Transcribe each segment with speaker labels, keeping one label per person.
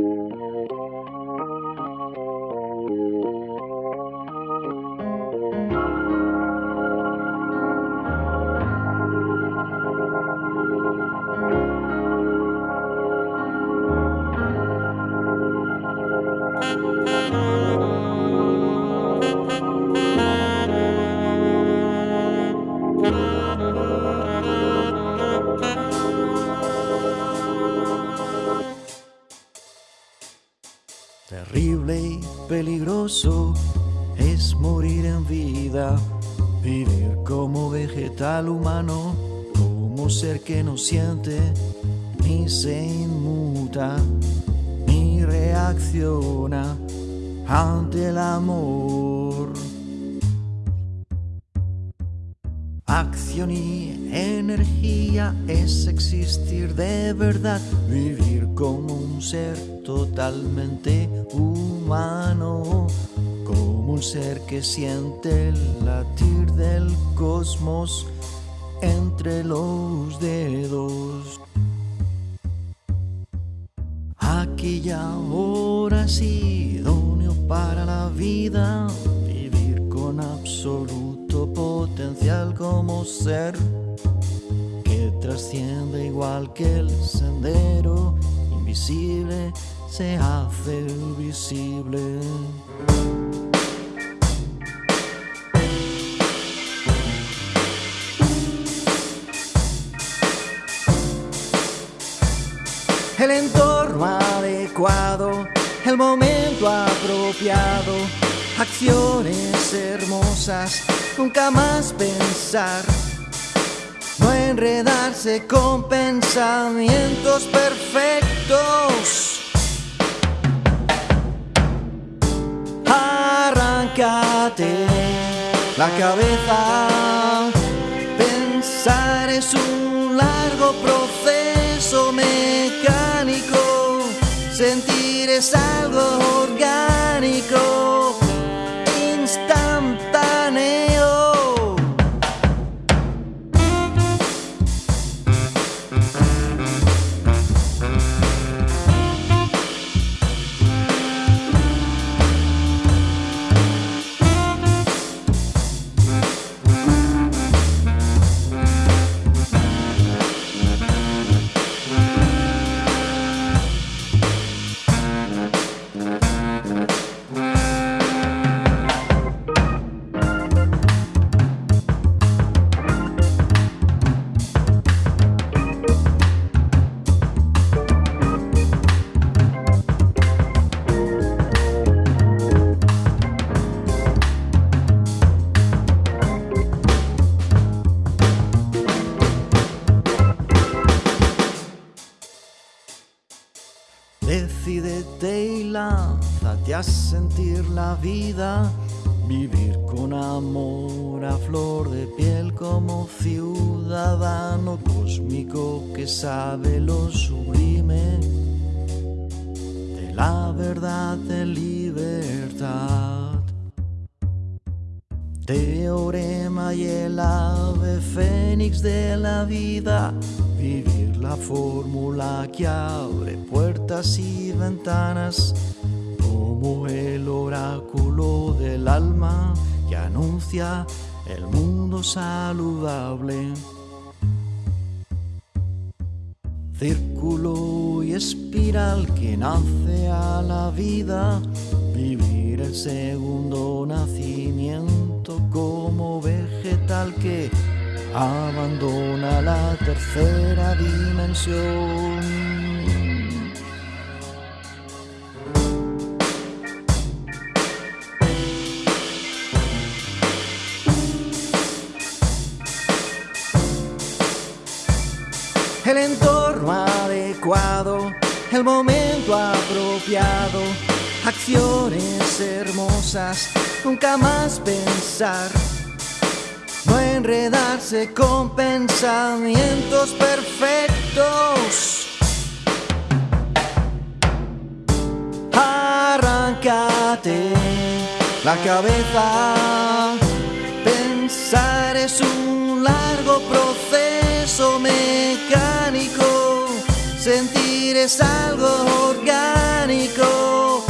Speaker 1: Música peligroso es morir en vida, vivir como vegetal humano, como ser que no siente ni se inmuta ni reacciona ante el amor. Y energía es existir de verdad, vivir como un ser totalmente humano, como un ser que siente el latir del cosmos entre los dedos. Aquí y ahora sí, idóneo para la vida, ser que trasciende igual que el sendero invisible se hace visible. El entorno adecuado, el momento apropiado, acciones nunca más pensar, no enredarse con pensamientos perfectos. Arráncate la cabeza, pensar es un largo proceso mecánico, sentir es algo a sentir la vida, vivir con amor a flor de piel como ciudadano cósmico que sabe lo sublime de la verdad de libertad. Teorema y el ave fénix de la vida, vivir la fórmula que abre puertas y ventanas como el oráculo del alma que anuncia el mundo saludable. Círculo y espiral que nace a la vida, vivir segundo nacimiento como vegetal que abandona la tercera dimensión. el entorno adecuado, el momento apropiado, acciones hermosas, nunca más pensar, no enredarse con pensamientos perfectos. Arráncate la cabeza, pensar es un largo proceso mecánico, sentir es algo orgánico,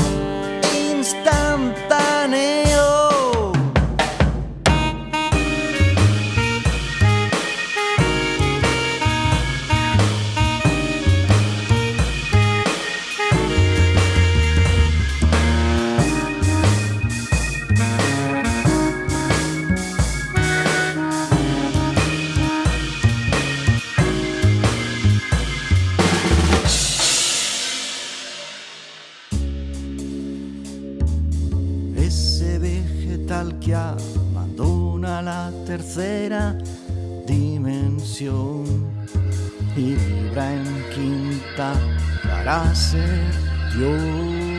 Speaker 1: tercera dimensión y vibra en quinta para ser Dios.